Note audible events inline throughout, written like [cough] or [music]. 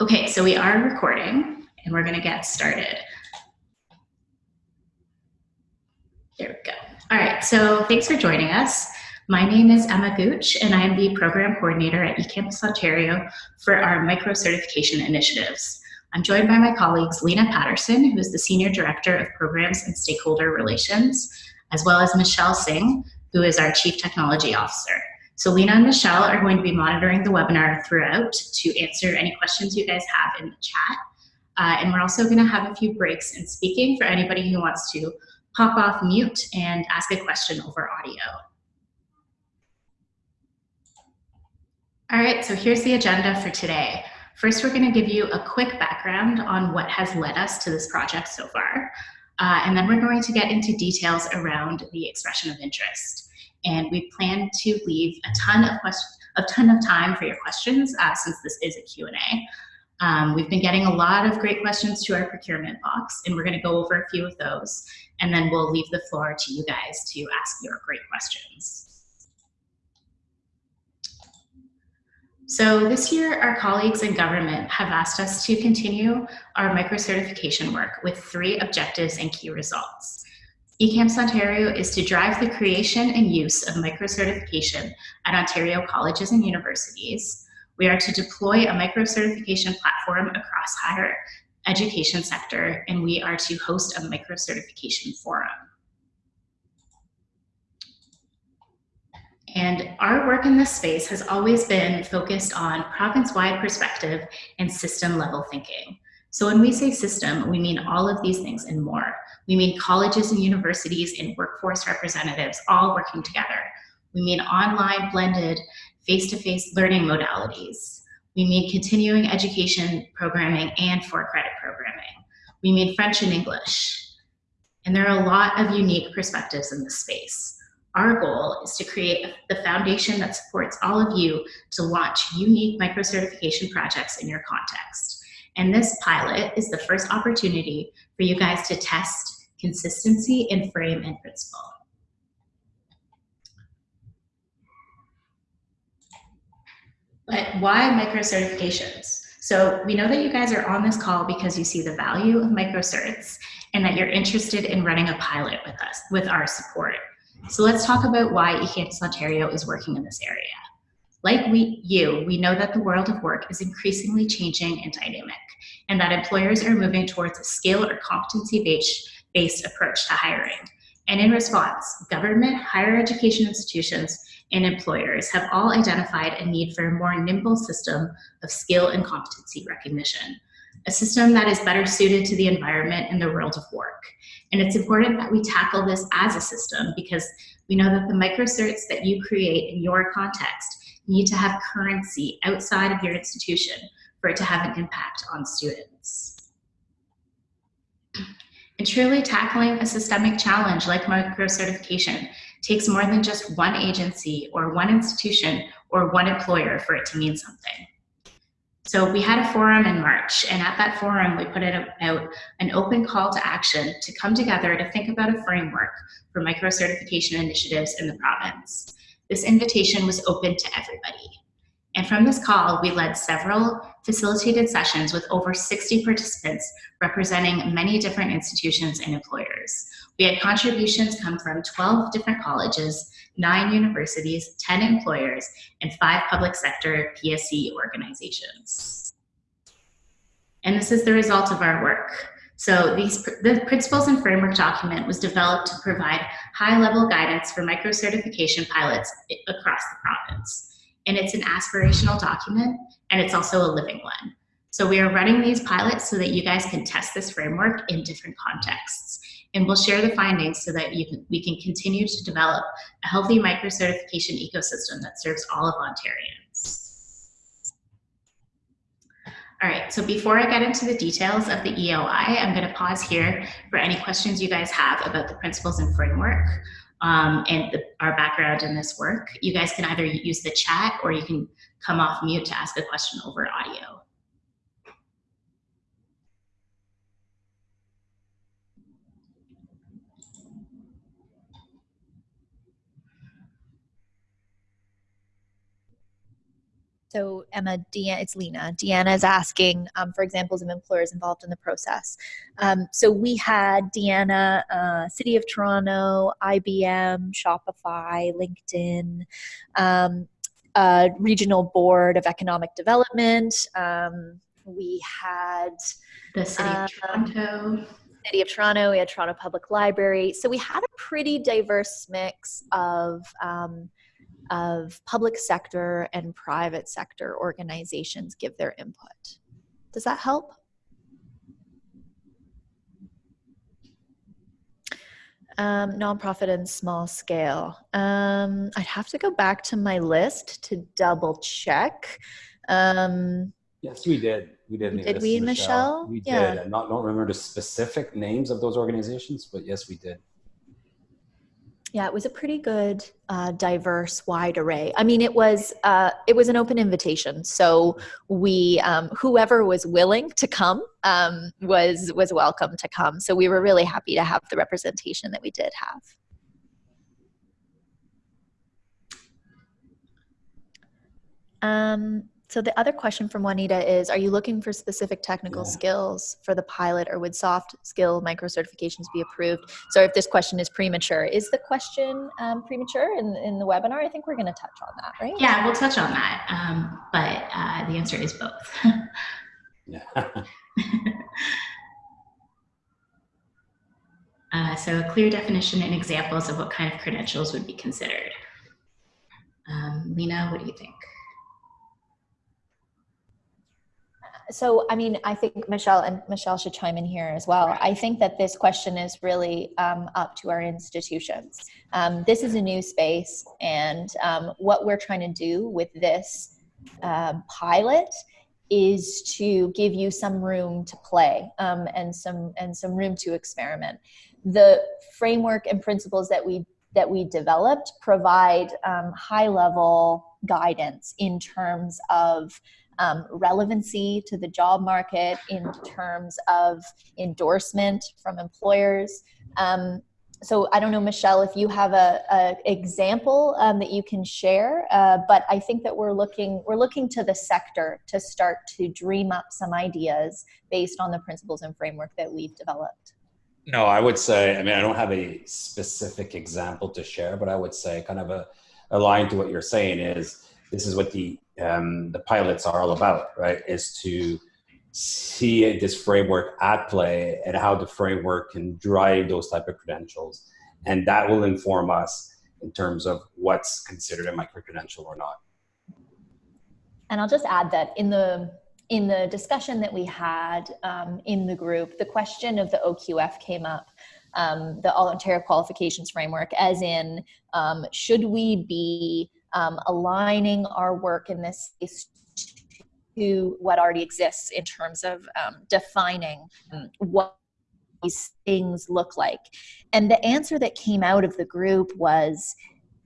Okay, so we are recording and we're gonna get started. There we go. All right, so thanks for joining us. My name is Emma Gooch and I am the program coordinator at eCampus Ontario for our micro certification initiatives. I'm joined by my colleagues Lena Patterson, who is the Senior Director of Programs and Stakeholder Relations, as well as Michelle Singh, who is our Chief Technology Officer. So Lena and Michelle are going to be monitoring the webinar throughout to answer any questions you guys have in the chat. Uh, and we're also going to have a few breaks in speaking for anybody who wants to pop off mute and ask a question over audio. All right, so here's the agenda for today. First, we're going to give you a quick background on what has led us to this project so far. Uh, and then we're going to get into details around the expression of interest and we plan to leave a ton of questions, a ton of time for your questions uh, since this is a Q&A. Um, we've been getting a lot of great questions to our procurement box, and we're going to go over a few of those, and then we'll leave the floor to you guys to ask your great questions. So this year, our colleagues in government have asked us to continue our micro-certification work with three objectives and key results. eCampus Ontario is to drive the creation and use of micro-certification at Ontario colleges and universities. We are to deploy a micro-certification platform across higher education sector, and we are to host a micro-certification forum. And our work in this space has always been focused on province-wide perspective and system-level thinking. So when we say system, we mean all of these things and more. We mean colleges and universities and workforce representatives all working together. We mean online, blended, face-to-face -face learning modalities. We mean continuing education programming and for-credit programming. We mean French and English. And there are a lot of unique perspectives in this space. Our goal is to create the foundation that supports all of you to launch unique micro-certification projects in your context. And this pilot is the first opportunity for you guys to test consistency in frame and principle. But why micro certifications? So we know that you guys are on this call because you see the value of micro certs and that you're interested in running a pilot with us, with our support. So let's talk about why eCampus Ontario is working in this area. Like we, you, we know that the world of work is increasingly changing and dynamic, and that employers are moving towards a skill or competency-based approach to hiring. And in response, government, higher education institutions, and employers have all identified a need for a more nimble system of skill and competency recognition, a system that is better suited to the environment and the world of work. And it's important that we tackle this as a system because we know that the microcerts that you create in your context need to have currency outside of your institution for it to have an impact on students. [clears throat] And truly tackling a systemic challenge like micro-certification takes more than just one agency or one institution or one employer for it to mean something. So we had a forum in March, and at that forum, we put out an open call to action to come together to think about a framework for micro-certification initiatives in the province. This invitation was open to everybody. And from this call, we led several facilitated sessions with over 60 participants representing many different institutions and employers. We had contributions come from 12 different colleges, nine universities, 10 employers, and five public sector PSE organizations. And this is the result of our work. So these, the principles and framework document was developed to provide high-level guidance for micro-certification pilots across the province. And it's an aspirational document, and it's also a living one. So we are running these pilots so that you guys can test this framework in different contexts. And we'll share the findings so that you can, we can continue to develop a healthy micro-certification ecosystem that serves all of Ontarians. All right, so before I get into the details of the EOI, I'm gonna pause here for any questions you guys have about the principles and framework um, and the, our background in this work. You guys can either use the chat or you can come off mute to ask a question over audio. So Emma, Deanna, it's Lena. Deanna is asking um, for examples of employers involved in the process. Um, so we had Deanna, uh, City of Toronto, IBM, Shopify, LinkedIn, um, uh, Regional Board of Economic Development. Um, we had the City of um, Toronto. City of Toronto, we had Toronto Public Library. So we had a pretty diverse mix of um, of public sector and private sector organizations give their input. Does that help? Um, nonprofit and small scale. Um, I'd have to go back to my list to double check. Um, yes, we did. We did. Did we, Michelle? Michelle? We yeah. did. I not, don't remember the specific names of those organizations, but yes, we did. Yeah, it was a pretty good, uh, diverse, wide array. I mean, it was uh, it was an open invitation, so we um, whoever was willing to come um, was was welcome to come. So we were really happy to have the representation that we did have. Um, so the other question from Juanita is, are you looking for specific technical yeah. skills for the pilot or would soft skill micro certifications be approved? So if this question is premature, is the question um, premature in, in the webinar? I think we're gonna touch on that, right? Yeah, we'll touch on that, um, but uh, the answer is both. yeah. [laughs] uh, so a clear definition and examples of what kind of credentials would be considered. Um, Lena, what do you think? So I mean, I think Michelle and Michelle should chime in here as well. I think that this question is really um, up to our institutions. Um, this is a new space, and um, what we're trying to do with this uh, pilot is to give you some room to play um, and some and some room to experiment. The framework and principles that we that we developed provide um, high level guidance in terms of um, relevancy to the job market in terms of endorsement from employers. Um, so I don't know, Michelle, if you have a, a example um, that you can share, uh, but I think that we're looking we're looking to the sector to start to dream up some ideas based on the principles and framework that we've developed. No, I would say, I mean, I don't have a specific example to share, but I would say kind of a, a line to what you're saying is this is what the um, the pilots are all about, right? Is to see this framework at play and how the framework can drive those type of credentials, and that will inform us in terms of what's considered a micro credential or not. And I'll just add that in the in the discussion that we had um, in the group, the question of the OQF came up. Um, the All Ontario Qualifications Framework, as in, um, should we be um, aligning our work in this space to what already exists in terms of um, defining um, what these things look like. And the answer that came out of the group was,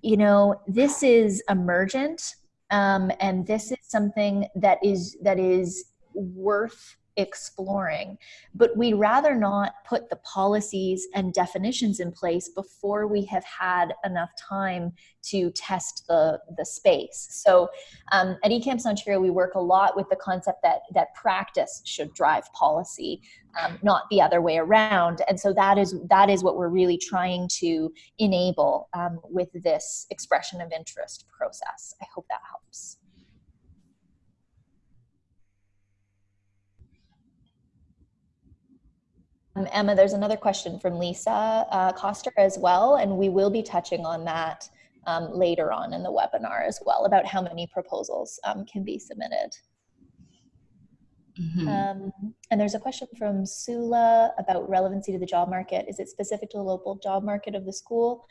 you know, this is emergent, um, and this is something that is that is worth exploring. But we'd rather not put the policies and definitions in place before we have had enough time to test the, the space. So um, at eCampus Ontario, we work a lot with the concept that, that practice should drive policy, um, not the other way around. And so that is, that is what we're really trying to enable um, with this expression of interest process. I hope that helps. Um, Emma, there's another question from Lisa uh, Coster as well, and we will be touching on that um, later on in the webinar as well about how many proposals um, can be submitted. Mm -hmm. um, and there's a question from Sula about relevancy to the job market. Is it specific to the local job market of the school?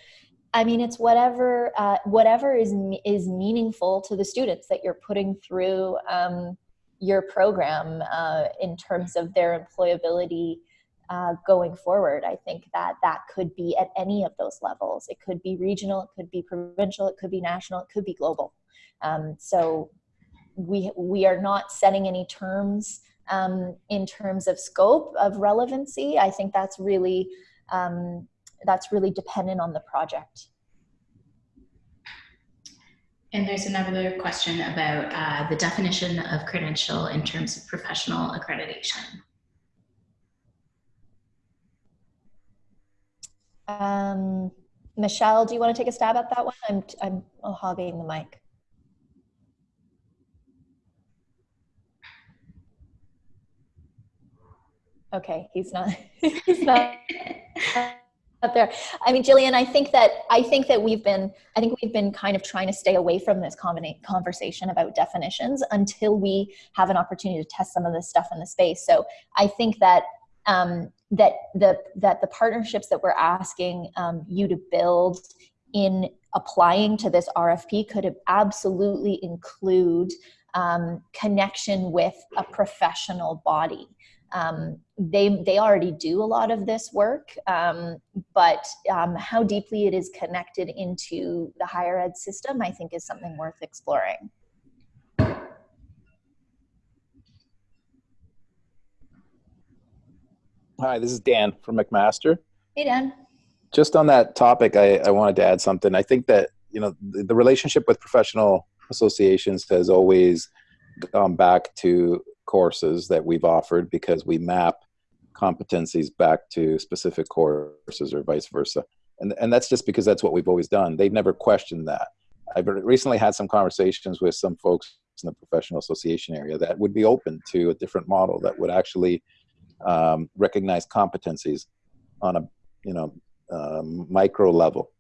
I mean, it's whatever uh, whatever is is meaningful to the students that you're putting through um, your program uh, in terms of their employability uh, going forward. I think that that could be at any of those levels. It could be regional, it could be provincial, it could be national, it could be global. Um, so we, we are not setting any terms um, in terms of scope of relevancy. I think that's really, um, that's really dependent on the project. And there's another question about uh, the definition of credential in terms of professional accreditation. Um, Michelle, do you want to take a stab at that one? I'm, I'm hogging the mic. Okay, he's not. [laughs] he's not up there. I mean, Jillian, I think that I think that we've been I think we've been kind of trying to stay away from this conversation about definitions until we have an opportunity to test some of this stuff in the space. So I think that um, that the that the partnerships that we're asking um, you to build in applying to this RFP could absolutely include um, connection with a professional body. Um, they they already do a lot of this work, um, but um, how deeply it is connected into the higher ed system, I think, is something worth exploring. Hi, this is Dan from McMaster. Hey, Dan. Just on that topic, I, I wanted to add something. I think that you know the, the relationship with professional associations has always gone back to courses that we've offered because we map competencies back to specific courses or vice versa. And, and that's just because that's what we've always done. They've never questioned that. I've recently had some conversations with some folks in the professional association area that would be open to a different model that would actually um, recognize competencies on a you know um, micro level,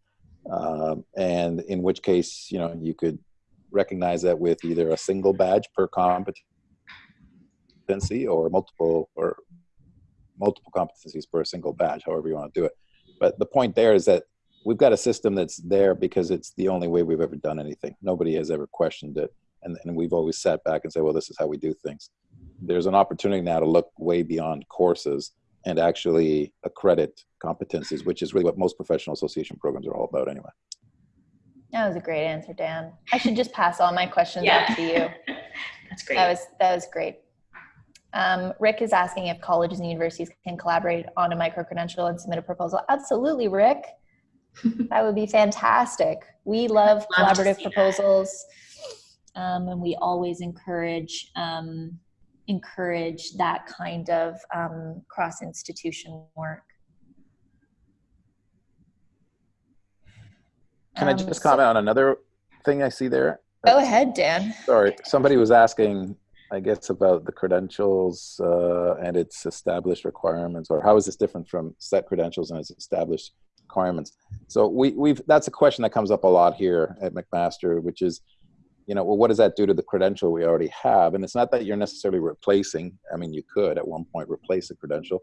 um, and in which case you know you could recognize that with either a single badge per competency or multiple or multiple competencies per single badge, however you want to do it. But the point there is that we've got a system that's there because it's the only way we've ever done anything. Nobody has ever questioned it. And, and we've always sat back and said, well, this is how we do things there's an opportunity now to look way beyond courses and actually accredit competencies, which is really what most professional association programs are all about anyway. That was a great answer, Dan. I should just pass all my questions yeah. to you. [laughs] That's great. That was that was great. Um, Rick is asking if colleges and universities can collaborate on a micro credential and submit a proposal. Absolutely, Rick. [laughs] that would be fantastic. We love, love collaborative proposals, um, and we always encourage um, encourage that kind of um, cross institution work. Can um, I just comment so, on another thing I see there? Go ahead, Dan. Sorry, somebody was asking, I guess, about the credentials uh, and its established requirements, or how is this different from set credentials and its established requirements? So we, we've that's a question that comes up a lot here at McMaster, which is you know, well, what does that do to the credential we already have? And it's not that you're necessarily replacing. I mean, you could at one point replace a credential.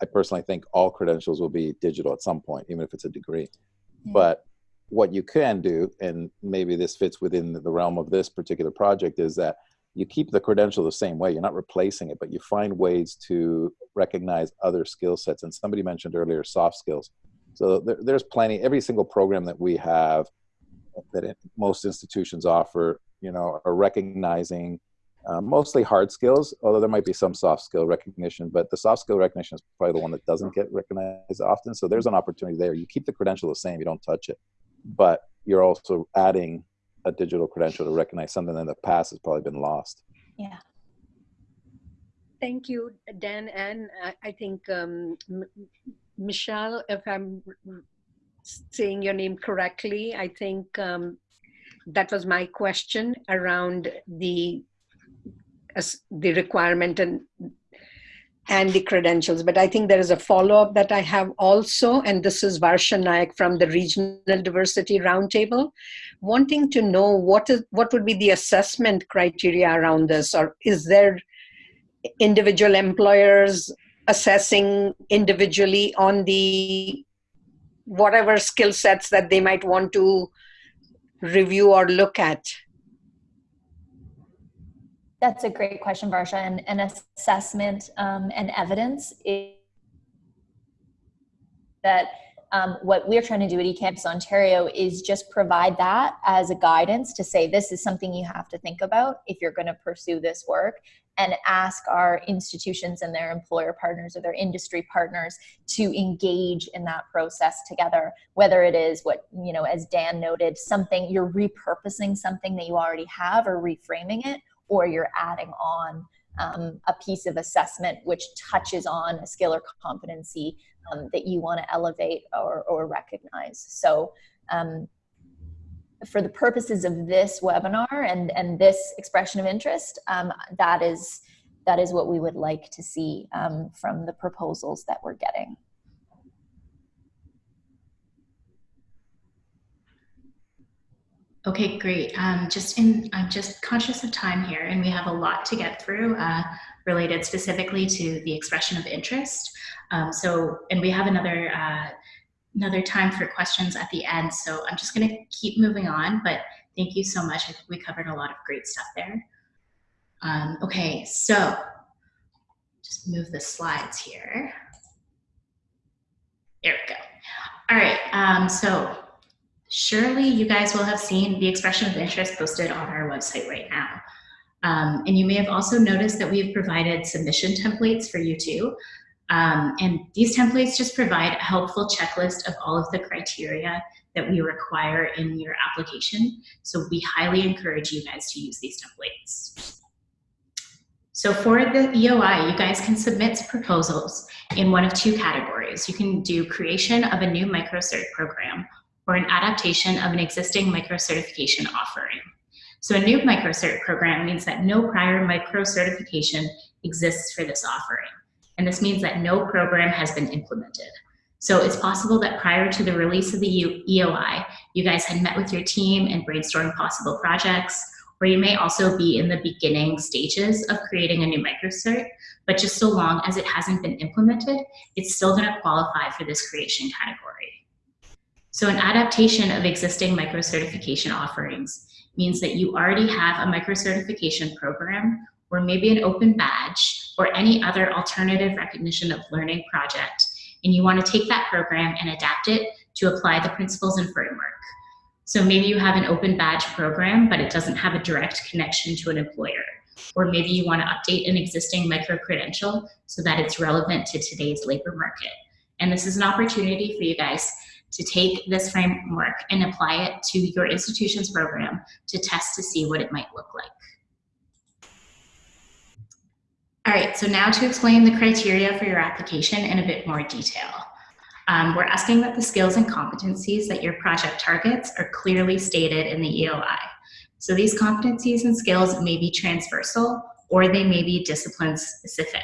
I personally think all credentials will be digital at some point, even if it's a degree. Yeah. But what you can do, and maybe this fits within the realm of this particular project, is that you keep the credential the same way. You're not replacing it, but you find ways to recognize other skill sets. And somebody mentioned earlier soft skills. So there, there's plenty. Every single program that we have that it, most institutions offer, you know, are recognizing uh, mostly hard skills, although there might be some soft skill recognition, but the soft skill recognition is probably the one that doesn't get recognized often. So there's an opportunity there. You keep the credential the same, you don't touch it, but you're also adding a digital credential to recognize something in the past has probably been lost. Yeah. Thank you, Dan. And I think um, Michelle, if I'm saying your name correctly. I think um, that was my question around the the requirement and and the credentials. But I think there is a follow-up that I have also, and this is Varsha Naik from the Regional Diversity Roundtable, wanting to know what is what would be the assessment criteria around this, or is there individual employers assessing individually on the whatever skill sets that they might want to review or look at? That's a great question, Varsha. And, and assessment um, and evidence is that Um, what we're trying to do at eCampus Ontario is just provide that as a guidance to say this is something you have to think about if you're going to pursue this work and ask our institutions and their employer partners or their industry partners to engage in that process together. Whether it is what you know as dan noted something you're repurposing something that you already have or reframing it or you're adding on um, a piece of assessment which touches on a skill or competency um, that you want to elevate or, or recognize. So um, for the purposes of this webinar and, and this expression of interest, um, that, is, that is what we would like to see um, from the proposals that we're getting. Okay, great. Um, just in, I'm just conscious of time here, and we have a lot to get through uh, related specifically to the expression of interest. Um, so, and we have another uh, another time for questions at the end. So I'm just going to keep moving on. But thank you so much. I think we covered a lot of great stuff there. Um, okay, so just move the slides here. There we go. All right. Um, so surely you guys will have seen the expression of interest posted on our website right now. Um, and you may have also noticed that we have provided submission templates for you too. Um, and these templates just provide a helpful checklist of all of the criteria that we require in your application. So we highly encourage you guys to use these templates. So for the EOI, you guys can submit proposals in one of two categories. You can do creation of a new microcert program or an adaptation of an existing micro-certification offering. So a new micro-cert program means that no prior micro-certification exists for this offering. And this means that no program has been implemented. So it's possible that prior to the release of the EOI, you guys had met with your team and brainstormed possible projects, or you may also be in the beginning stages of creating a new microcert, but just so long as it hasn't been implemented, it's still gonna qualify for this creation category. So an adaptation of existing micro-certification offerings means that you already have a micro-certification program or maybe an open badge or any other alternative recognition of learning project, and you want to take that program and adapt it to apply the principles and framework. So maybe you have an open badge program, but it doesn't have a direct connection to an employer. Or maybe you want to update an existing micro-credential so that it's relevant to today's labor market. And this is an opportunity for you guys to take this framework and apply it to your institution's program to test to see what it might look like. All right, so now to explain the criteria for your application in a bit more detail. Um, we're asking that the skills and competencies that your project targets are clearly stated in the EOI. So these competencies and skills may be transversal or they may be discipline specific.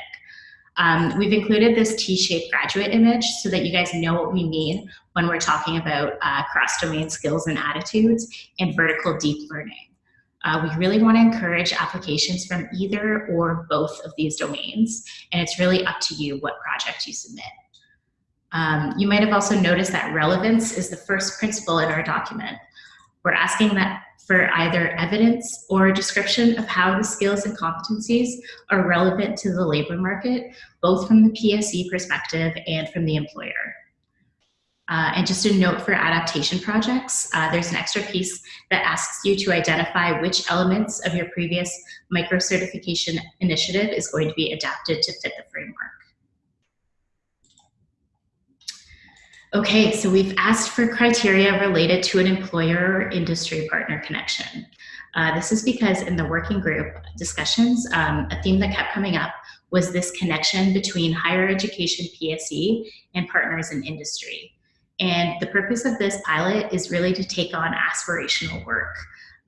Um, we've included this T-shaped graduate image so that you guys know what we mean when we're talking about uh, cross-domain skills and attitudes and vertical deep learning. Uh, we really want to encourage applications from either or both of these domains, and it's really up to you what project you submit. Um, you might have also noticed that relevance is the first principle in our document. We're asking that for either evidence or a description of how the skills and competencies are relevant to the labor market, both from the PSE perspective and from the employer. Uh, and just a note for adaptation projects, uh, there's an extra piece that asks you to identify which elements of your previous micro-certification initiative is going to be adapted to fit the framework. Okay, so we've asked for criteria related to an employer industry partner connection. Uh, this is because in the working group discussions, um, a theme that kept coming up was this connection between higher education PSE and partners in industry. And the purpose of this pilot is really to take on aspirational work.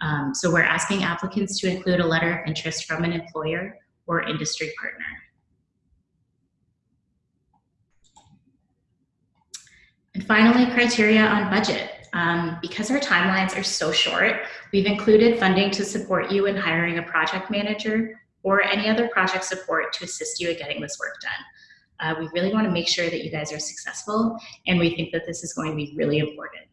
Um, so we're asking applicants to include a letter of interest from an employer or industry partner. And finally, criteria on budget. Um, because our timelines are so short, we've included funding to support you in hiring a project manager or any other project support to assist you in getting this work done. Uh, we really want to make sure that you guys are successful, and we think that this is going to be really important.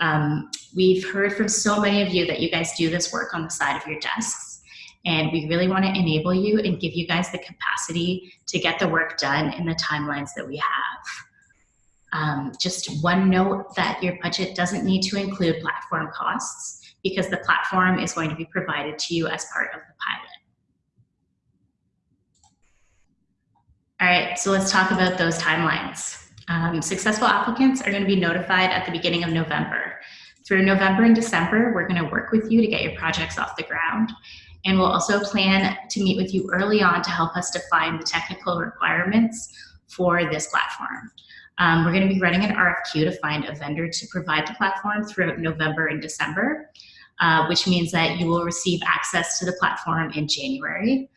Um, we've heard from so many of you that you guys do this work on the side of your desks, and we really want to enable you and give you guys the capacity to get the work done in the timelines that we have. Um, just one note that your budget doesn't need to include platform costs because the platform is going to be provided to you as part of the pilot. All right, so let's talk about those timelines. Um, successful applicants are going to be notified at the beginning of November. Through November and December, we're going to work with you to get your projects off the ground. And we'll also plan to meet with you early on to help us define the technical requirements for this platform. Um, we're going to be running an RFQ to find a vendor to provide the platform throughout November and December, uh, which means that you will receive access to the platform in January.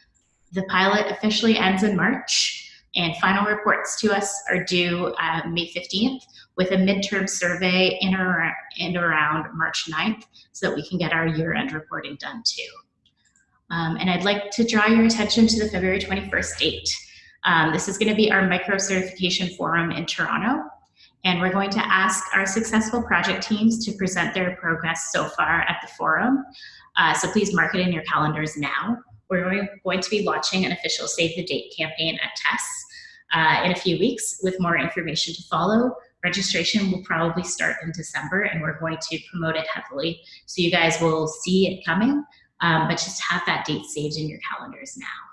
The pilot officially ends in March, and final reports to us are due uh, May 15th with a midterm survey in or, in around March 9th so that we can get our year-end reporting done too. Um, and I'd like to draw your attention to the February 21st date. Um, this is going to be our micro certification forum in Toronto. And we're going to ask our successful project teams to present their progress so far at the forum. Uh, so please mark it in your calendars now. We're going to be launching an official Save the Date campaign at TESS uh, in a few weeks with more information to follow. Registration will probably start in December and we're going to promote it heavily. So you guys will see it coming, um, but just have that date saved in your calendars now.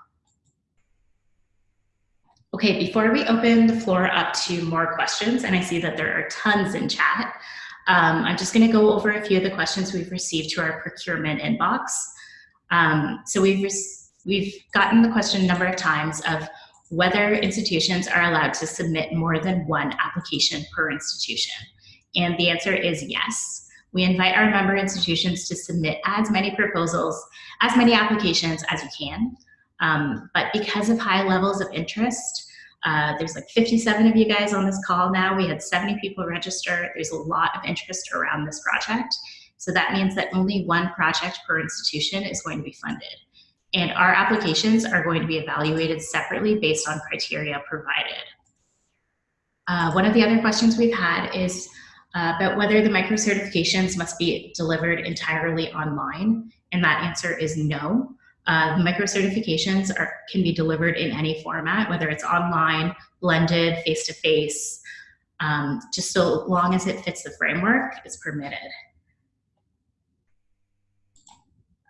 Okay, before we open the floor up to more questions, and I see that there are tons in chat, um, I'm just gonna go over a few of the questions we've received to our procurement inbox. Um, so we've, we've gotten the question a number of times of whether institutions are allowed to submit more than one application per institution. And the answer is yes. We invite our member institutions to submit as many proposals, as many applications as you can. Um, but because of high levels of interest, uh, there's like 57 of you guys on this call now. We had 70 people register. There's a lot of interest around this project. So that means that only one project per institution is going to be funded. And our applications are going to be evaluated separately based on criteria provided. Uh, one of the other questions we've had is uh, about whether the micro certifications must be delivered entirely online. And that answer is no. Uh, micro certifications are, can be delivered in any format, whether it's online, blended, face-to-face, -face, um, just so long as it fits the framework, it's permitted.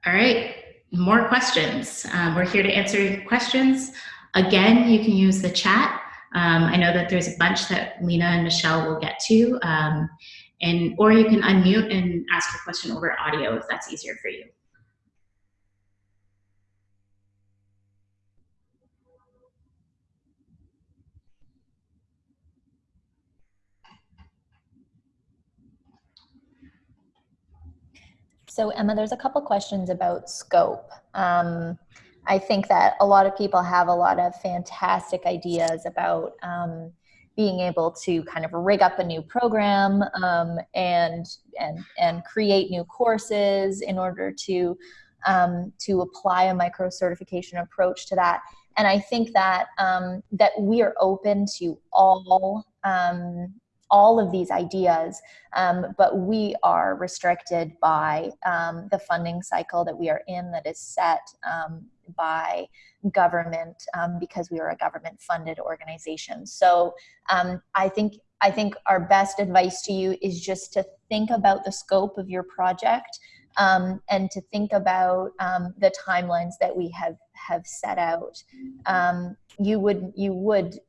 All right, more questions. Um, we're here to answer questions. Again, you can use the chat. Um, I know that there's a bunch that Lena and Michelle will get to. Um, and Or you can unmute and ask your question over audio if that's easier for you. So Emma, there's a couple questions about scope. Um, I think that a lot of people have a lot of fantastic ideas about um, being able to kind of rig up a new program um, and and and create new courses in order to um, to apply a micro certification approach to that. And I think that um, that we are open to all um, all of these ideas, um, but we are restricted by um, the funding cycle that we are in that is set um, by government um, because we are a government funded organization. So um, I think I think our best advice to you is just to think about the scope of your project um, and to think about the timelines that we have have set out. you would you would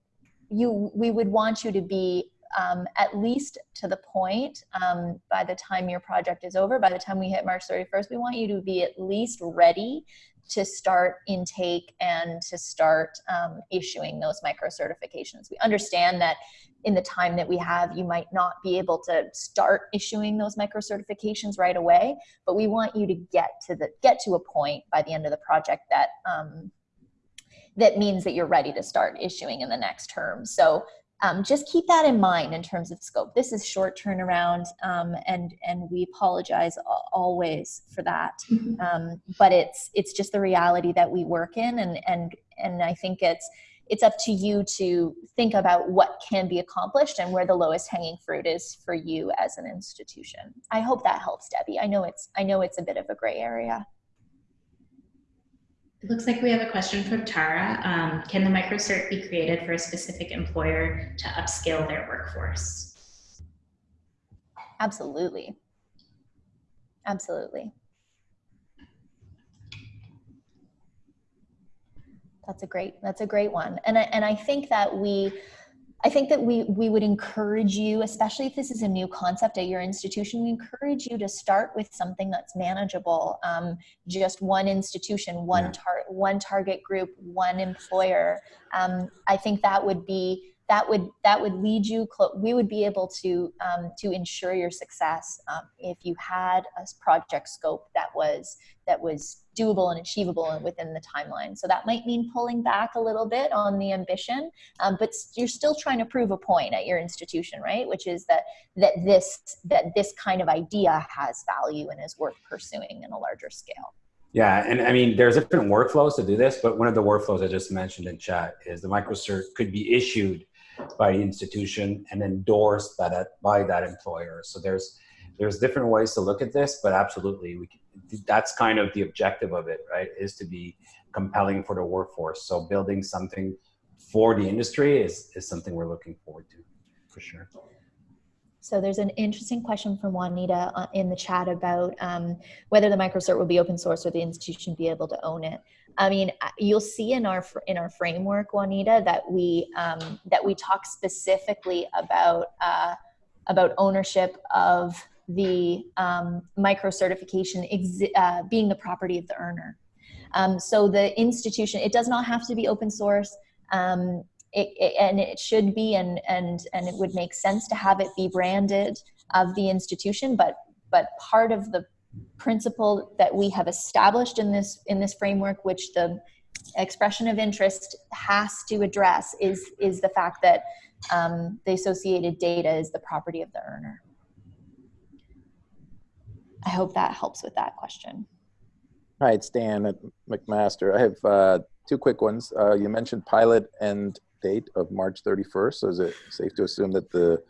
you we would want you to be um, at least to the point um, by the time your project is over, by the time we hit March 31st, we want you to be at least ready to start intake and to start um, issuing those micro certifications. We understand that in the time that we have, you might not be able to start issuing those micro certifications right away, but we want you to get to the get to a point by the end of the project that um, that means that you're ready to start issuing in the next term. So um, just keep that in mind in terms of scope. This is short turnaround, um, and and we apologize always for that. Mm-hmm. Um, but it's it's just the reality that we work in, and and and I think it's it's up to you to think about what can be accomplished and where the lowest hanging fruit is for you as an institution. I hope that helps, Debbie. I know it's I know it's a bit of a gray area. It looks like we have a question from Tara. Um, can the microcert be created for a specific employer to upscale their workforce? Absolutely. Absolutely. That's a great, that's a great one. And I, and I think that we, I think that we, we would encourage you, especially if this is a new concept at your institution, we encourage you to start with something that's manageable. Um, just one institution, one, Yeah. tar- one target group, one employer. Um, I think that would be, that would, that would lead you, we would be able to, um, to ensure your success um, if you had a project scope that was, that was doable and achievable and within the timeline. So that might mean pulling back a little bit on the ambition, um, but you're still trying to prove a point at your institution, right? Which is that that this that this kind of idea has value and is worth pursuing in a larger scale. Yeah, and I mean, there's different workflows to do this, but one of the workflows I just mentioned in chat is the microcert could be issued by the institution and endorsed by that by that employer. So there's there's different ways to look at this, but absolutely, we can, that's kind of the objective of it, right? Is to be compelling for the workforce. So building something for the industry is is something we're looking forward to, for sure. So there's an interesting question from Juanita uh, in the chat about um, whether the microcert will be open source or the institution be able to own it. I mean, you'll see in our in our framework, Juanita, that we um, that we talk specifically about uh, about ownership of the um, micro certification uh, being the property of the earner. Um, so the institution, it does not have to be open source. Um, it, it, and it should be and and and it would make sense to have it be branded of the institution but but part of the principle that we have established in this in this framework which the expression of interest has to address is is the fact that um, the associated data is the property of the earner i hope that helps with that question Hi, it's Dan at McMaster. I have uh, two quick ones. Uh, you mentioned pilot end date of March 31st. So is it safe to assume that the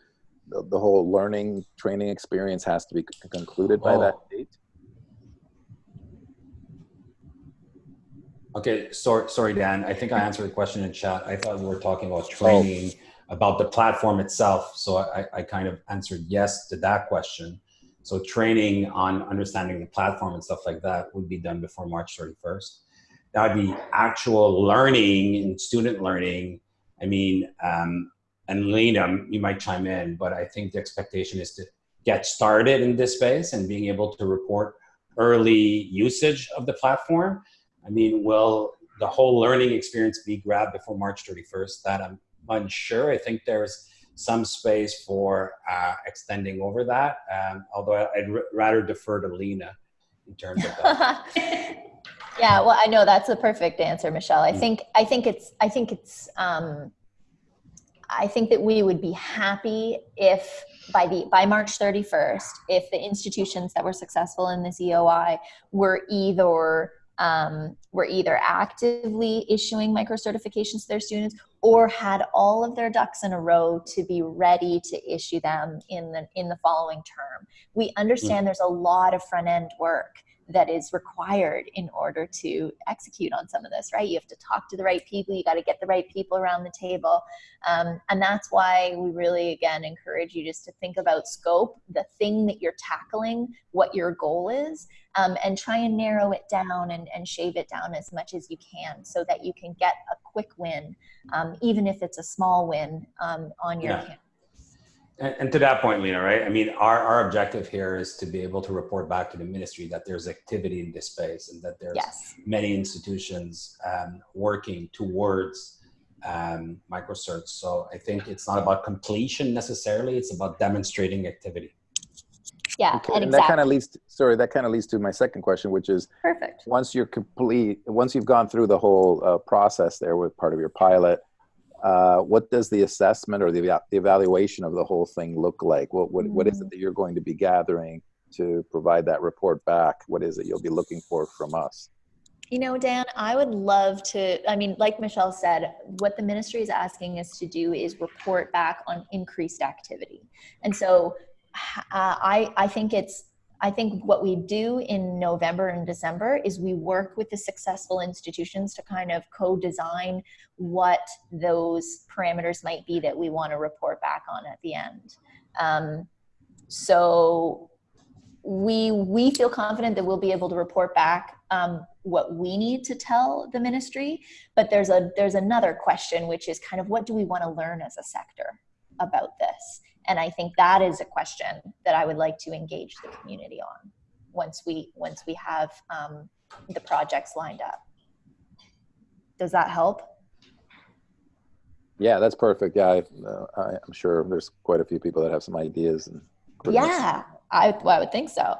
the, the whole learning training experience has to be concluded by that Oh. date? Okay, sorry, sorry, Dan. I think I answered the question in chat. I thought we were talking about training about the platform itself. So I, I kind of answered yes to that question. So training on understanding the platform and stuff like that would be done before March 31st. Now the actual learning and student learning, I mean, um, and Lena, you might chime in, but I think the expectation is to get started in this space and being able to report early usage of the platform. I mean, will the whole learning experience be grabbed before March 31st? That I'm unsure. I think there's some space for uh, extending over that, um, although I'd r- rather defer to Lena in terms of that. [laughs] yeah well i know that's the perfect answer michelle i Mm. think i think it's i think it's um i think that we would be happy if by the by march 31st if the institutions that were successful in this eoi were either um, were either actively issuing micro certifications to their students or had all of their ducks in a row to be ready to issue them in the in the following term. We understand there's a lot of front end work that is required in order to execute on some of this, right? You have to talk to the right people, you got to get the right people around the table. Um, and that's why we really, again, encourage you just to think about scope, the thing that you're tackling, what your goal is, um, and try and narrow it down and, and shave it down as much as you can so that you can get a quick win, um, even if it's a small win um, on your Yeah. campus. And, and to that point, Lena, right? I mean, our, our objective here is to be able to report back to the ministry that there's activity in this space and that there's Yes. many institutions um, working towards um, microcerts. So I think it's not about completion necessarily; it's about demonstrating activity. Yeah, Okay, and and that kind of leads, sorry, that kind of leads to my second question, which is Perfect. once you're complete, once you've gone through the whole uh, process there with part of your pilot, uh, what does the assessment or the, the evaluation of the whole thing look like? What, what, what is it that you're going to be gathering to provide that report back? What is it you'll be looking for from us? You know, Dan, I would love to. I mean, like Michelle said, what the ministry is asking us to do is report back on increased activity. And so uh, I, I think it's I think what we do in November and December is we work with the successful institutions to kind of co-design what those parameters might be that we want to report back on at the end. Um, so we we feel confident that we'll be able to report back um, what we need to tell the ministry. But there's a there's another question, which is kind of what do we want to learn as a sector about this? And I think that is a question that I would like to engage the community on once we once we have um, the projects lined up. Does that help? Yeah, that's perfect. Yeah, I, uh, I, am sure there's quite a few people that have some ideas. And yeah, I, well, I would think so.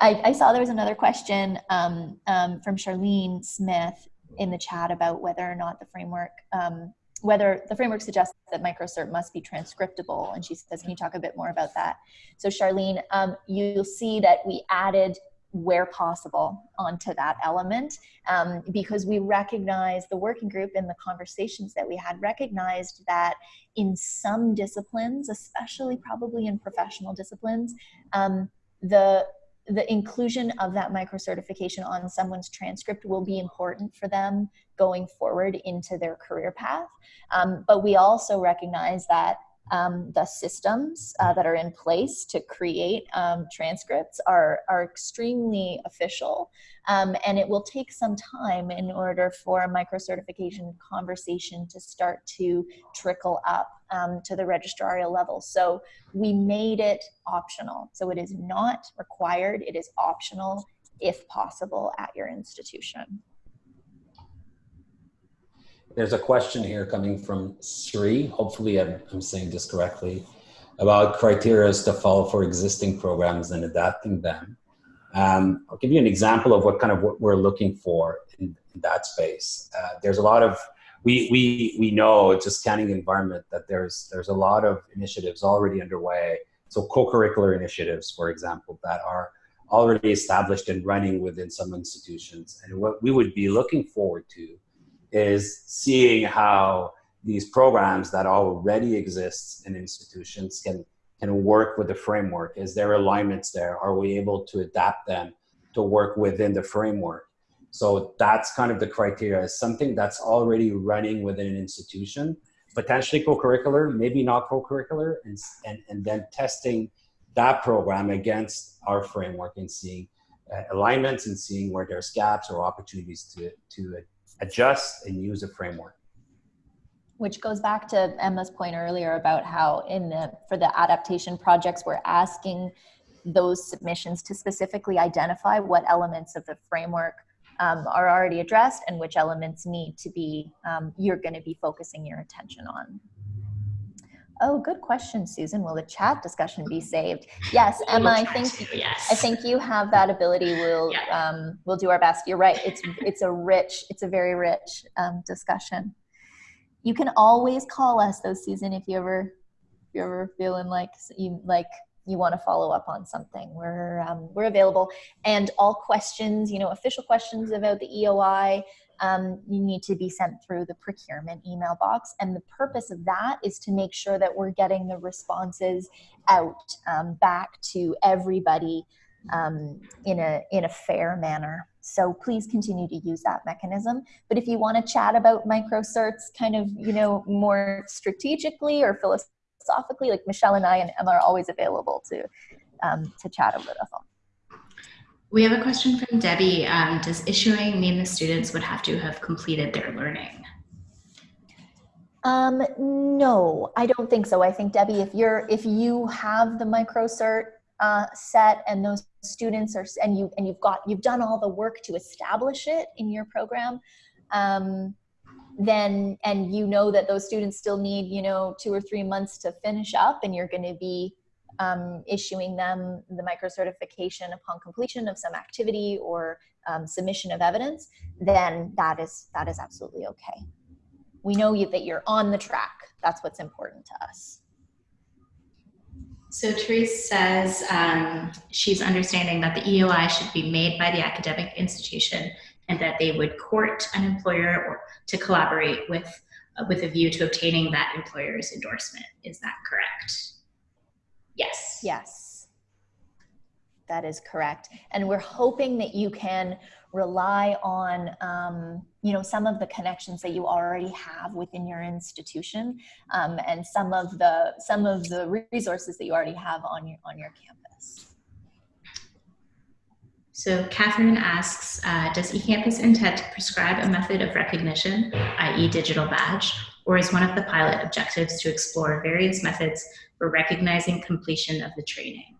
I, I, saw there was another question um, um, from Charlene Smith in the chat about whether or not the framework um, whether the framework suggests that microcert must be transcriptable. And she says, can you talk a bit more about that? So Charlene, um, you'll see that we added where possible onto that element um, because we recognize the working group and the conversations that we had recognized that in some disciplines, especially probably in professional disciplines, um, the the inclusion of that micro certification on someone's transcript will be important for them going forward into their career path. Um, but we also recognize that um, the systems uh, that are in place to create um, transcripts are, are extremely official um, and it will take some time in order for a micro-certification conversation to start to trickle up um, to the registrarial level. So we made it optional. So it is not required, it is optional if possible at your institution. There's a question here coming from Sri. Hopefully I'm, I'm saying this correctly about criteria to follow for existing programs and adapting them. Um, I'll give you an example of what kind of what we're looking for in, in that space. Uh, there's a lot of, we, we, we know a scanning environment that there's, there's a lot of initiatives already underway. So co-curricular initiatives, for example, that are already established and running within some institutions. And what we would be looking forward to is seeing how these programs that already exist in institutions can can work with the framework. Is there alignments there? Are we able to adapt them to work within the framework? So that's kind of the criteria. Is something that's already running within an institution, potentially co-curricular, maybe not co-curricular, and, and, and then testing that program against our framework and seeing uh, alignments and seeing where there's gaps or opportunities to, to adjust and use a framework. Which goes back to Emma's point earlier about how in the for the adaptation projects we're asking those submissions to specifically identify what elements of the framework um, are already addressed and which elements need to be um, you're going to be focusing your attention on. Oh, good question, Susan. Will the chat discussion be saved? Yes, Emma. I think yes. I think you have that ability. We'll yeah. um, we'll do our best. You're right. It's it's a rich. It's a very rich um, discussion. You can always call us though, Susan, if you ever if you're ever feeling like you like you want to follow up on something. We're um, we're available, and all questions, you know, official questions about the EOI um, you need to be sent through the procurement email box. And the purpose of that is to make sure that we're getting the responses out um, back to everybody um, in, a, in a fair manner. So please continue to use that mechanism. But if you want to chat about microcerts kind of, you know, more strategically or philosophically, like Michelle and I and Emma are always available to, um, to chat over the phone. We have a question from Debbie. Um, does issuing mean the students would have to have completed their learning? Um, no, I don't think so. I think Debbie, if you're if you have the microcert uh, set and those students are and you and you've got you've done all the work to establish it in your program, um, then and you know that those students still need you know two or three months to finish up, and you're going to be um, issuing them the micro certification upon completion of some activity or um, submission of evidence, then that is that is absolutely okay. We know you, that you're on the track. That's what's important to us. So Therese says um, she's understanding that the EOI should be made by the academic institution and that they would court an employer or to collaborate with uh, with a view to obtaining that employer's endorsement. Is that correct? Yes. Yes. that is correct. And we're hoping that you can rely on, um, you know, some of the connections that you already have within your institution, um, and some of the some of the resources that you already have on your on your campus. So Catherine asks, uh, does eCampus intend to prescribe a method of recognition, i.e. digital badge, or is one of the pilot objectives to explore various methods for recognizing completion of the training?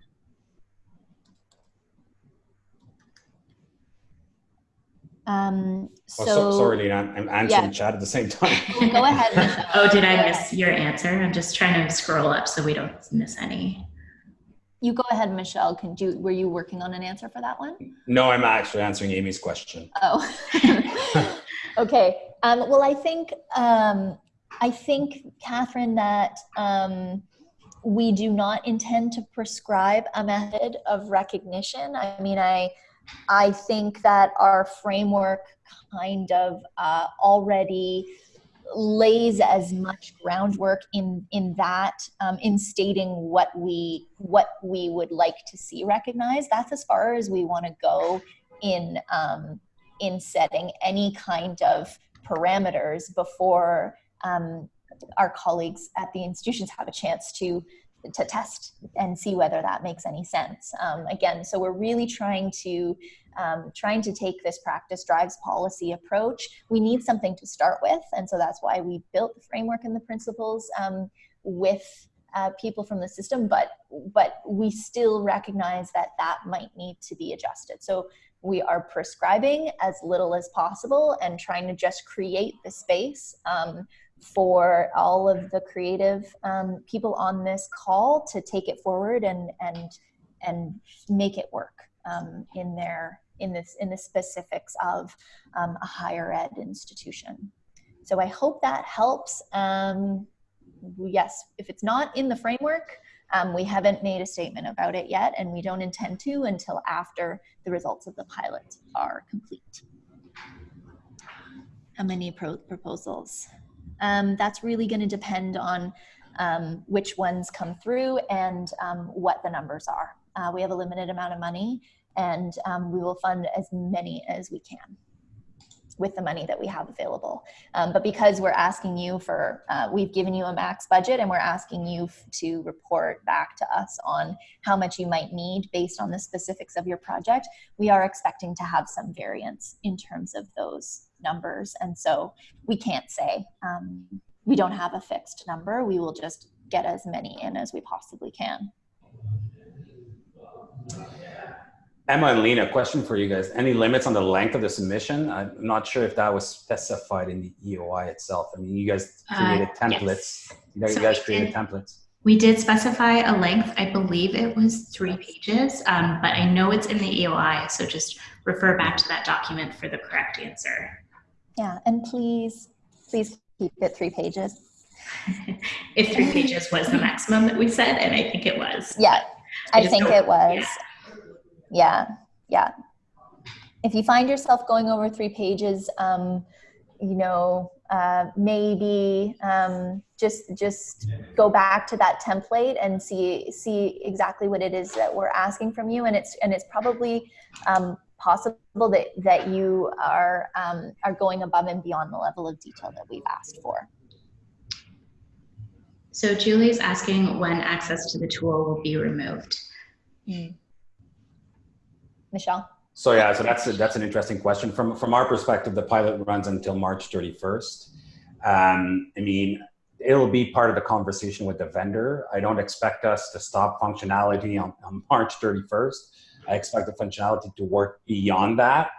Um, so, Oh, so, sorry, Lena, I'm I'm answering yeah. chat at the same time. [laughs] Go ahead, [laughs] oh, did I miss your answer? I'm just trying to scroll up so we don't miss any. You go ahead, Michelle. Can you, were you working on an answer for that one? no, I'm actually answering Amy's question. Oh, [laughs] okay. Um, well, I think um, I think Catherine that um, we do not intend to prescribe a method of recognition. I mean, I I think that our framework kind of uh, already lays as much groundwork in in that um, in stating what we what we would like to see recognized. That's as far as we want to go in um, in setting any kind of parameters before um, our colleagues at the institutions have a chance to to test and see whether that makes any sense. Um, again, so we're really trying to um, trying to take this practice drives policy approach. We need something to start with, and so that's why we built the framework and the principles um, with uh, people from the system. But but we still recognize that that might need to be adjusted. So we are prescribing as little as possible and trying to just create the space um, for all of the creative um, people on this call to take it forward and and and make it work um, in their in this in the specifics of um, a higher ed institution. So I hope that helps. Um, yes, if it's not in the framework, um, we haven't made a statement about it yet, and we don't intend to until after the results of the pilot are complete. How many pro proposals? Um, that's really going to depend on um, which ones come through and um, what the numbers are. Uh, we have a limited amount of money, and um, we will fund as many as we can with the money that we have available. Um, but because we're asking you for, uh, we've given you a max budget and we're asking you to report back to us on how much you might need based on the specifics of your project, we are expecting to have some variance in terms of those numbers. And so we can't say, um, we don't have a fixed number. We will just get as many in as we possibly can. Emma and Lena, question for you guys. Any limits on the length of the submission? I'm not sure if that was specified in the EOI itself. I mean, you guys Uh, created yes. templates. You guys, So you guys created did- templates. We did specify a length, I believe it was three pages, um, but I know it's in the EOI, so just refer back to that document for the correct answer. Yeah, and please, please keep it three pages. [laughs] if three pages was the maximum that we said, and I think it was. Yeah, I I think it was. Yeah, yeah. If you find yourself going over three pages, um, you know, uh, maybe um, just just go back to that template and see see exactly what it is that we're asking from you, and it's and it's probably um, possible that that you are um, are going above and beyond the level of detail that we've asked for. So Julie's asking when access to the tool will be removed. Michelle. So yeah, so that's a, that's an interesting question. From from our perspective, the pilot runs until March 31st. Um, I mean, it'll be part of the conversation with the vendor. I don't expect us to stop functionality on, on March 31st. I expect the functionality to work beyond that.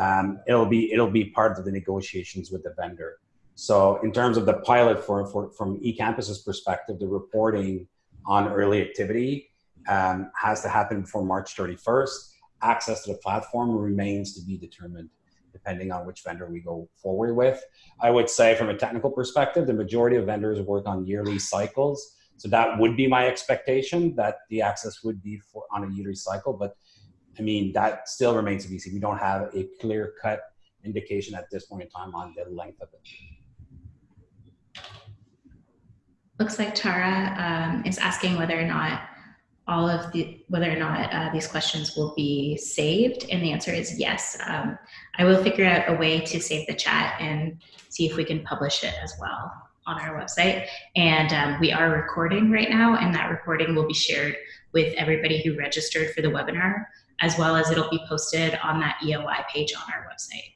Um, it'll be it'll be part of the negotiations with the vendor. So in terms of the pilot for, for from eCampus's perspective, the reporting on early activity um, has to happen before March 31st access to the platform remains to be determined depending on which vendor we go forward with. I would say from a technical perspective, the majority of vendors work on yearly cycles. So that would be my expectation that the access would be for on a yearly cycle. But I mean, that still remains to be seen. We don't have a clear cut indication at this point in time on the length of it. Looks like Tara um, is asking whether or not all of the whether or not uh, these questions will be saved, and the answer is yes. Um, I will figure out a way to save the chat and see if we can publish it as well on our website. And um, we are recording right now, and that recording will be shared with everybody who registered for the webinar, as well as it'll be posted on that EOI page on our website.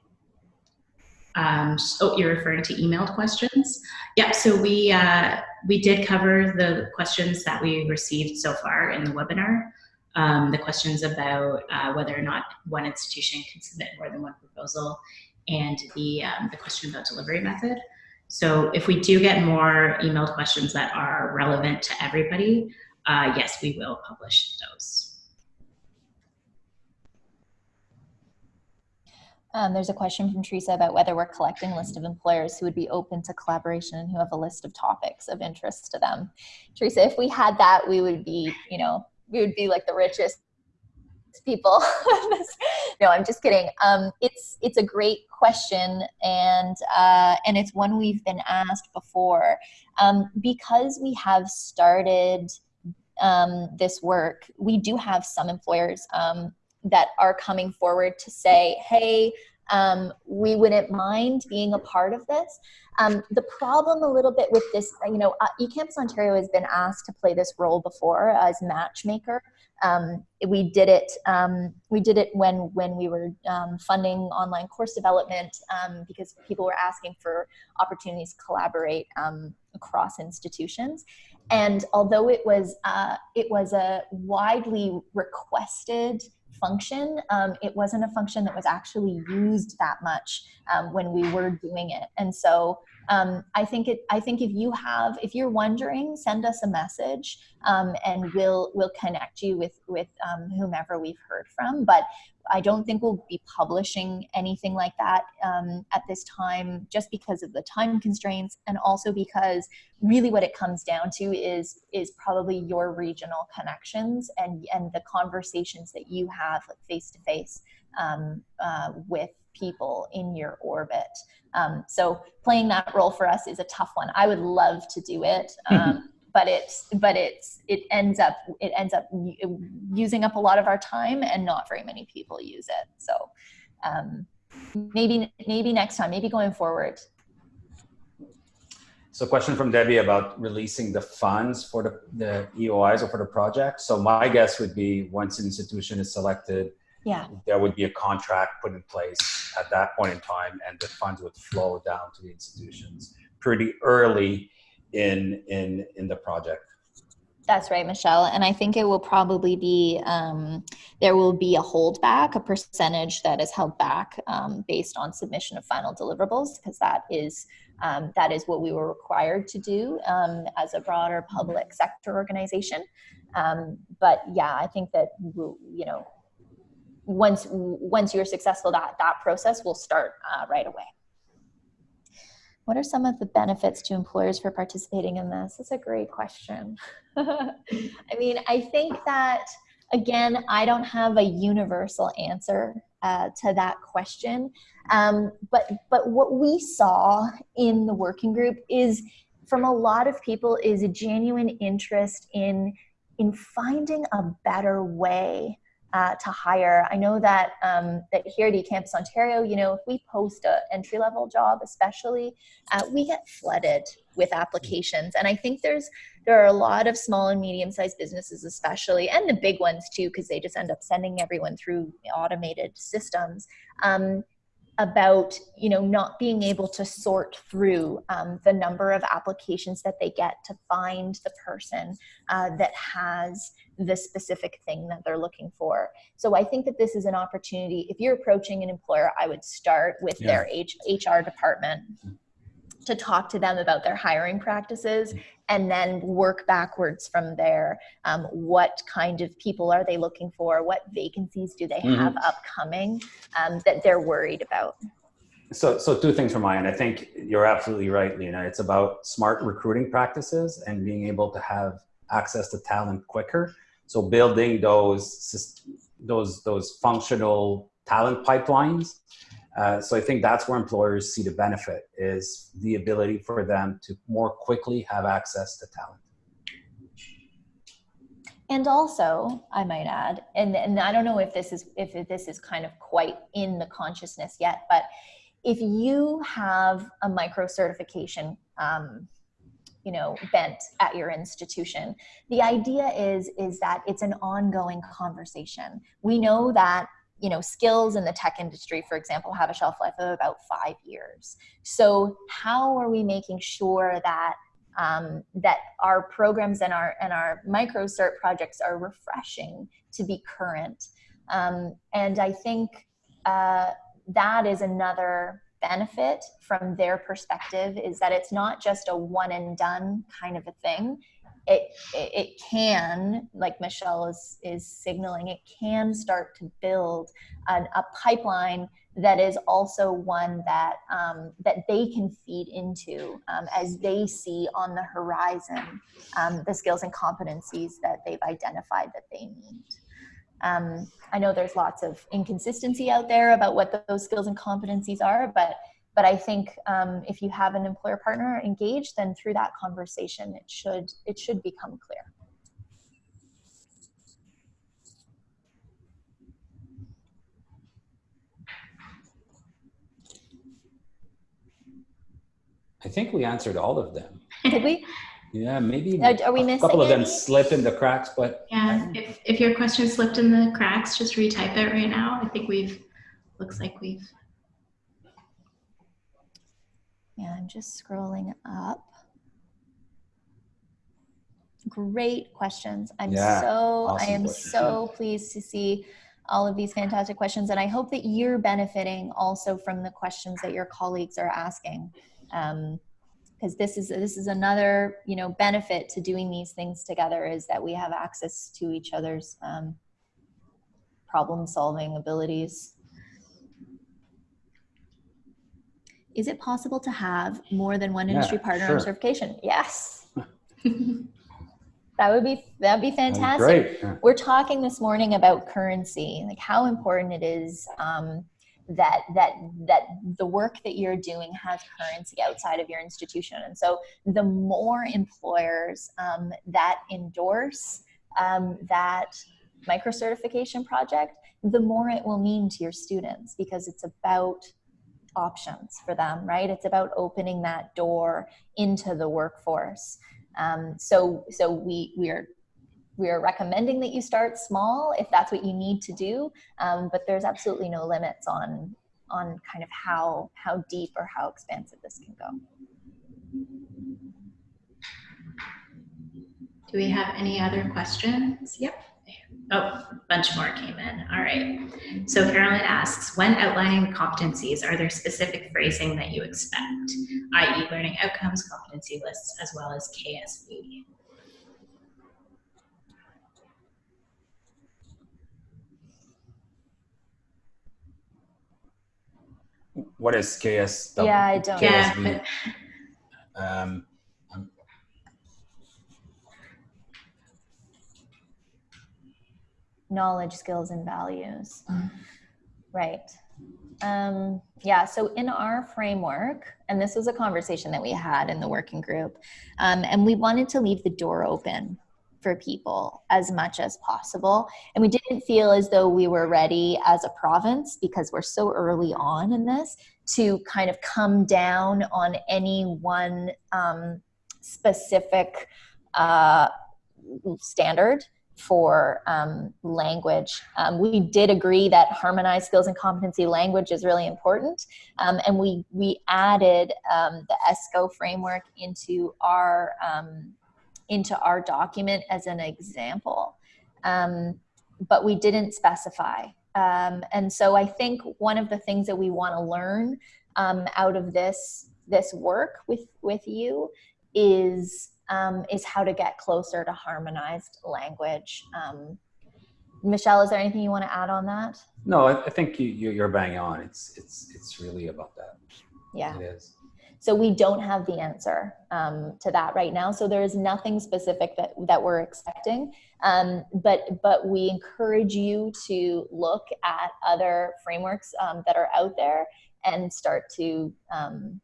Um, oh, you're referring to emailed questions? Yep, so we, uh, we did cover the questions that we received so far in the webinar. Um, the questions about uh, whether or not one institution can submit more than one proposal and the, um, the question about delivery method. So if we do get more emailed questions that are relevant to everybody, uh, yes, we will publish those. Um, there's a question from Teresa about whether we're collecting a list of employers who would be open to collaboration and who have a list of topics of interest to them. Teresa, if we had that, we would be, you know, we would be like the richest people. [laughs] no, I'm just kidding. Um, it's it's a great question, and uh, and it's one we've been asked before. Um, because we have started um, this work, we do have some employers um, that are coming forward to say, hey, um, we wouldn't mind being a part of this. Um, the problem a little bit with this, you know, uh, eCampus Ontario has been asked to play this role before as matchmaker. Um, we did it. Um, we did it when when we were um, funding online course development um, because people were asking for opportunities to collaborate across institutions. And although it was uh, it was a widely requested function, um, it wasn't a function that was actually used that much um, when we were doing it. And so um, I think it. I think if you have, if you're wondering, send us a message, um, and we'll we'll connect you with with um, whomever we've heard from. But I don't think we'll be publishing anything like that um, at this time, just because of the time constraints, and also because really what it comes down to is is probably your regional connections and and the conversations that you have face to face with people in your orbit. Um, so playing that role for us is a tough one. I would love to do it. [laughs] Um, but it's but it's it ends up it ends up using up a lot of our time and not very many people use it so um, maybe maybe next time maybe going forward so question from debbie about releasing the funds for the, the eois or for the project so my guess would be once an institution is selected yeah there would be a contract put in place at that point in time and the funds would flow down to the institutions pretty early in in in the project that's right, Michelle. And I think it will probably be, um, there will be a holdback, a percentage that is held back um, based on submission of final deliverables, because that is, um, that is what we were required to do um, as a broader public sector organization. Um, but yeah, I think that, you know, once once you're successful that that process will start uh, right away. What are some of the benefits to employers for participating in this? That's a great question. [laughs] I mean i think that again i don't have a universal answer uh, to that question. Um, but but what we saw in the working group is from a lot of people is a genuine interest in in finding a better way uh, to hire. I know that um, that here at eCampus Ontario, you know, if we post an entry level job, especially, uh, we get flooded with applications, and I think there's there are a lot of small and medium sized businesses, especially, and the big ones too, because they just end up sending everyone through automated systems. Um, about you know not being able to sort through um, the number of applications that they get to find the person uh, that has the specific thing that they're looking for. So i think that this is an opportunity. If you're approaching an employer i would start with yeah. their H- hr department to talk to them about their hiring practices and then work backwards from there. Um, what kind of people are they looking for? What vacancies do they have upcoming um, that they're worried about? So, so two things from my end. I think you're absolutely right, Lena. It's about smart recruiting practices and being able to have access to talent quicker. So, building those those those functional talent pipelines uh, so I think that's where employers see the benefit is the ability for them to more quickly have access to talent. and also, I might add, and, and I don't know if this is if this is kind of quite in the consciousness yet, but if you have a micro certification, um, you know, bent at your institution, the idea is is that it's an ongoing conversation. We know that you know skills in the tech industry for example have a shelf life of about five years. So how are we making sure that um, that our programs and our and our micro cert projects are refreshing to be current? Um, and i think uh, that is another benefit from their perspective is that it's not just a one and done kind of a thing it it can like michelle is is signaling it can start to build an, a pipeline that is also one that um, that they can feed into um, as they see on the horizon um, the skills and competencies that they've identified that they need. Um, I know there's lots of inconsistency out there about what those skills and competencies are, but but I think um, if you have an employer partner engaged, then through that conversation, it should it should become clear. I think we answered all of them. Did we? Yeah, maybe Are, are we a missing couple of them any? slip in the cracks, but Yeah, if, if your question slipped in the cracks, just retype it right now. I think we've, looks like we've, Yeah, I'm just scrolling up. Great questions. I'm Yeah, so I am questions, so pleased to see all of these fantastic questions, and I hope that you're benefiting also from the questions that your colleagues are asking. Um, because this is this is another you know benefit to doing these things together is that we have access to each other's um, problem solving abilities is it possible to have more than one Yeah, industry partner sure. on certification yes [laughs] that would be that'd be that'd be fantastic great. Yeah. we're talking this morning about currency like how important it is um, that that that the work that you're doing has currency outside of your institution and so the more employers um, that endorse um, that micro certification project the more it will mean to your students because it's about options for them right it's about opening that door into the workforce um, so so we we are we are recommending that you start small if that's what you need to do um, but there's absolutely no limits on on kind of how how deep or how expansive this can go do we have any other questions? Yep. Oh, a bunch more came in. All right. So Carolyn asks, when outlining the competencies, are there specific phrasing that you expect, i.e. learning outcomes, competency lists, as well as KSB? What is KS? Yeah, I don't- Yeah, [laughs] Um, knowledge skills and values. Right. Um, yeah so in our framework and this was a conversation that we had in the working group um, and we wanted to leave the door open for people as much as possible. And we didn't feel as though we were ready as a province because we're so early on in this to kind of come down on any one um, specific uh, standard for um, language. Um, we did agree that harmonized skills and competency language is really important, um, and we we added um, the ESCO framework into our um, into our document as an example, um, but we didn't specify. And so I think one of the things that we want to learn out of this this work with with you is um, is how to get closer to harmonized language. Um, Michelle, is there anything you want to add on that? no, I, I think you, you, you're bang on. It's it's it's really about that. Yeah. It is. So we don't have the answer um, to that right now. So there is nothing specific that that we're expecting. Um, but but we encourage you to look at other frameworks um, that are out there and start to um,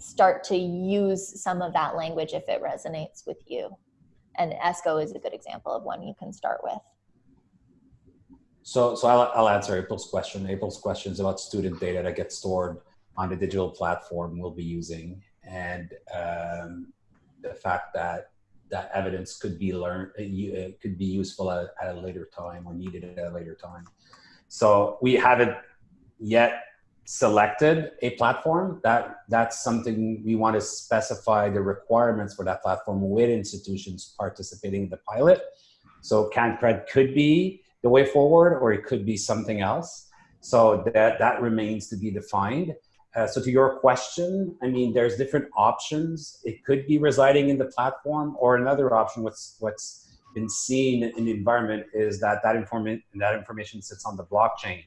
start to use some of that language if it resonates with you. and ESCO is a good example of one you can start with. So, so I'll, I'll answer April's question. April's question is about student data that gets stored on the digital platform we'll be using, and um, the fact that that evidence could be learned, uh, could be useful at, at, a later time or needed at a later time. So we haven't yet selected a platform. That that's something we want to specify the requirements for that platform with institutions participating in the pilot. So CanCred could be the way forward, or it could be something else. So that, that remains to be defined. Uh, so to your question, I mean, there's different options. It could be residing in the platform or another option, what's, what's been seen in the environment is that that, informa that information sits on the blockchain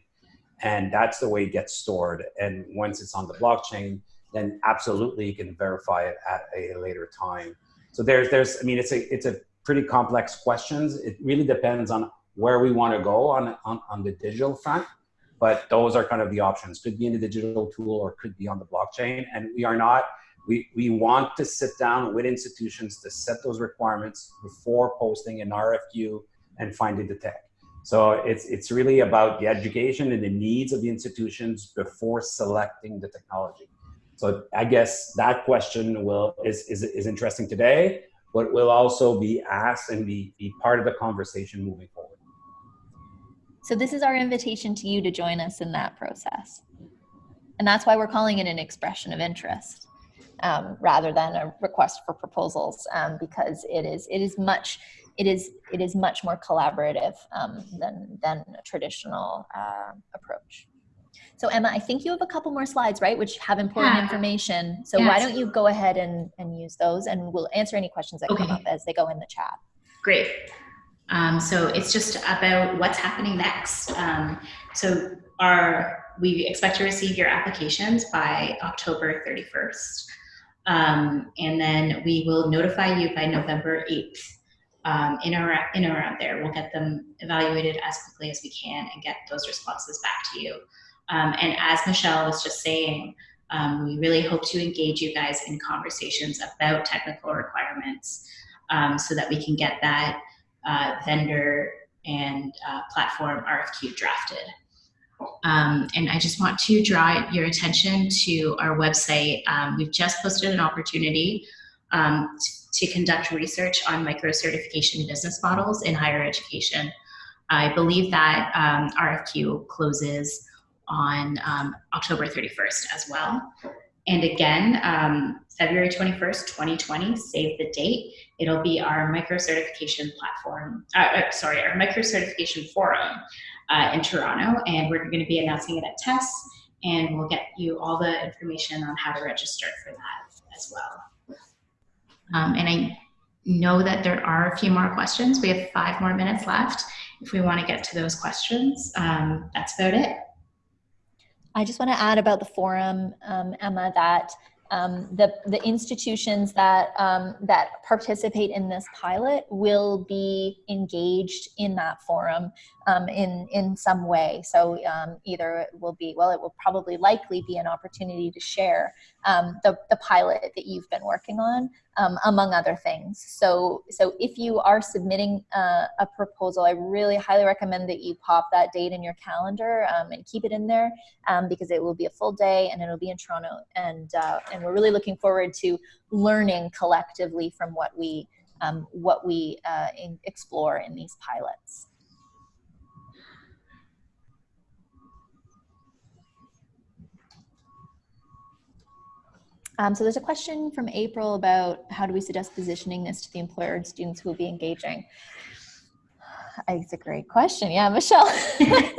and that's the way it gets stored. And once it's on the blockchain, then absolutely you can verify it at a later time. So there's, there's, I mean, it's a, it's a pretty complex questions. It really depends on where we want to go on, on, on the digital front. But those are kind of the options. Could be in the digital tool or could be on the blockchain. And we are not, we, we want to sit down with institutions to set those requirements before posting an RFQ and finding the tech. So it's, it's really about the education and the needs of the institutions before selecting the technology. So I guess that question will, is, is, is interesting today, but will also be asked and be, be part of the conversation moving forward. So this is our invitation to you to join us in that process. And that's why we're calling it an expression of interest um, rather than a request for proposals um, because it is, it is much, it is, it is much more collaborative um, than, than a traditional uh, approach. So Emma, I think you have a couple more slides, right, which have important yeah. information. So yes. why don't you go ahead and, and use those and we'll answer any questions that okay. come up as they go in the chat. Great. Um, so it's just about what's happening next. Um, so our we expect to receive your applications by October 31st. Um, and then we will notify you by November 8th um, in, or, in or around there. We'll get them evaluated as quickly as we can and get those responses back to you. Um, and as Michelle was just saying, um, we really hope to engage you guys in conversations about technical requirements so that we can get that uh, vendor and uh, platform RFQ drafted. Um, and I just want to draw your attention to our website. Um, we've just posted an opportunity um, to conduct research on micro-certification business models in higher education. I believe that um, RFQ closes on um, October 31st as well. And again, um, February 21st, 2020, save the date. It'll be our micro certification platform, uh, uh, sorry, our micro certification forum uh, in Toronto. And we're going to be announcing it at TESS and we'll get you all the information on how to register for that as well. Um, and I know that there are a few more questions. We have five more minutes left. If we want to get to those questions, um, that's about it. I just want to add about the forum, um, Emma, that um, the, the institutions that, um, that participate in this pilot will be engaged in that forum um, in, in some way. So um, either it will be, well, it will probably likely be an opportunity to share um, the, the pilot that you've been working on, um, among other things. So, so if you are submitting uh, a proposal, I really highly recommend that you pop that date in your calendar um, and keep it in there um, because it will be a full day and it'll be in Toronto. And, uh, and we're really looking forward to learning collectively from what we, what we uh, in explore in these pilots. Um, so there's a question from April about how do we suggest positioning this to the employer and students who will be engaging? [sighs] It's a great question. Yeah, Michelle. [laughs]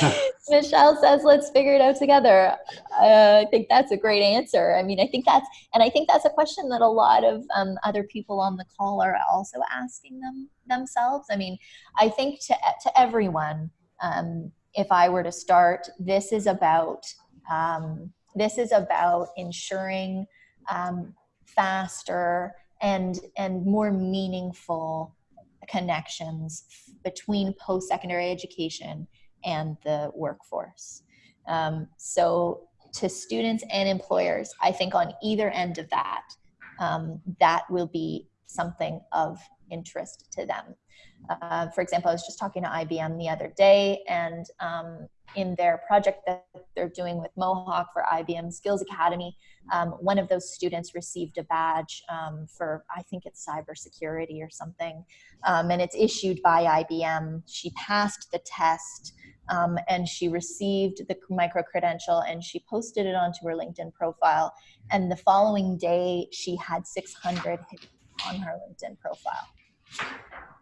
[laughs] Michelle says, let's figure it out together. Uh, I think that's a great answer. I mean, I think that's, and I think that's a question that a lot of um, other people on the call are also asking them themselves. I mean, I think to, to everyone, um, if I were to start, this is about um, this is about ensuring um, faster and, and more meaningful connections between post-secondary education and the workforce. Um, so to students and employers, I think on either end of that, um, that will be something of interest to them. Uh, for example, I was just talking to IBM the other day, and um, in their project that they're doing with Mohawk for IBM Skills Academy, um, one of those students received a badge um, for, I think it's cybersecurity or something, um, and it's issued by IBM. She passed the test. Um, and she received the micro credential and she posted it onto her LinkedIn profile. And the following day, she had 600 on her LinkedIn profile.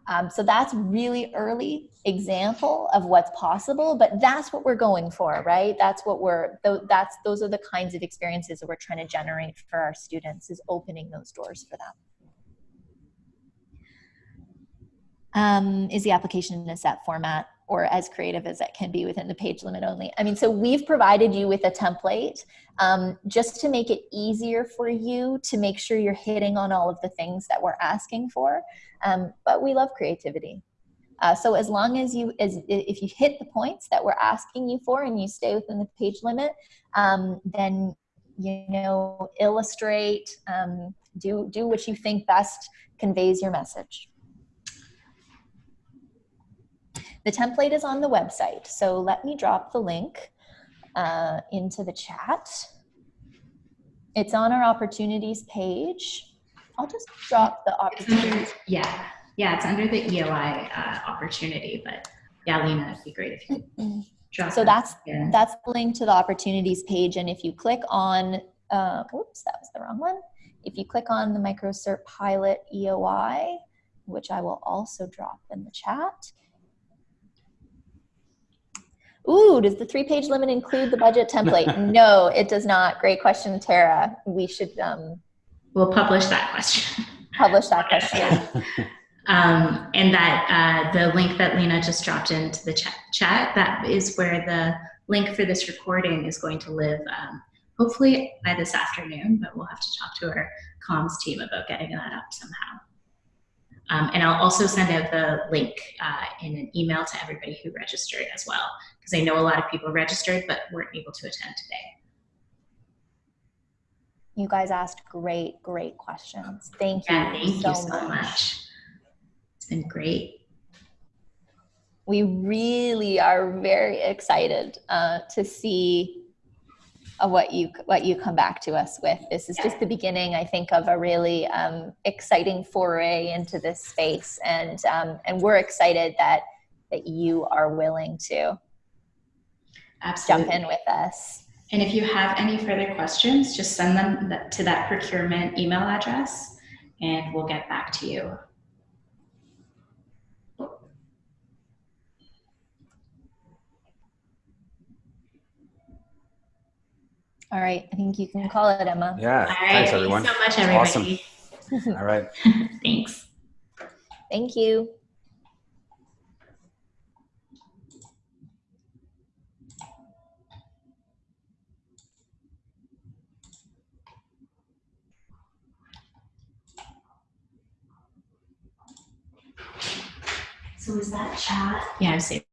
Um, so that's really early example of what's possible, but that's what we're going for, right? That's what we're, that's, those are the kinds of experiences that we're trying to generate for our students is opening those doors for them. Um, is the application in a set format or as creative as it can be within the page limit only? I mean, so we've provided you with a template um, just to make it easier for you to make sure you're hitting on all of the things that we're asking for. Um, but we love creativity. Uh, so as long as you, as if you hit the points that we're asking you for and you stay within the page limit, um, then you know illustrate, um, do do what you think best conveys your message. The template is on the website, so let me drop the link uh, into the chat. It's on our opportunities page. I'll just drop the opportunities. Yeah, yeah, it's under the EOI uh, opportunity, but yeah, Lena, it'd be great if you drop So that's that's the link to the opportunities page, and if you click on, uh, whoops, that was the wrong one. If you click on the MicroCert Pilot EOI, which I will also drop in the chat. Ooh, does the three-page limit include the budget template? [laughs] no, it does not. Great question, Tara. We should um, We'll publish that question. publish that question. [laughs] Um, and that uh, the link that Lena just dropped into the chat, chat, that is where the link for this recording is going to live, um, hopefully by this afternoon, but we'll have to talk to our comms team about getting that up somehow. Um, and I'll also send out the link uh, in an email to everybody who registered as well, because I know a lot of people registered but weren't able to attend today. You guys asked great, great questions. Thank you, Yeah, thank so, you so much. much. It's been great. We really are very excited uh, to see uh, what you what you come back to us with. This is just the beginning, I think, of a really um, exciting foray into this space, and um, and we're excited that that you are willing to Absolutely. jump in with us. And if you have any further questions, just send them to that procurement email address and we'll get back to you. All right, I think you can call it, Emma. Yeah. All right. Thanks, everyone. Thanks so much, everybody. Awesome. [laughs] All right. Thanks. Thank you. So is that chat? Yeah, I was saying.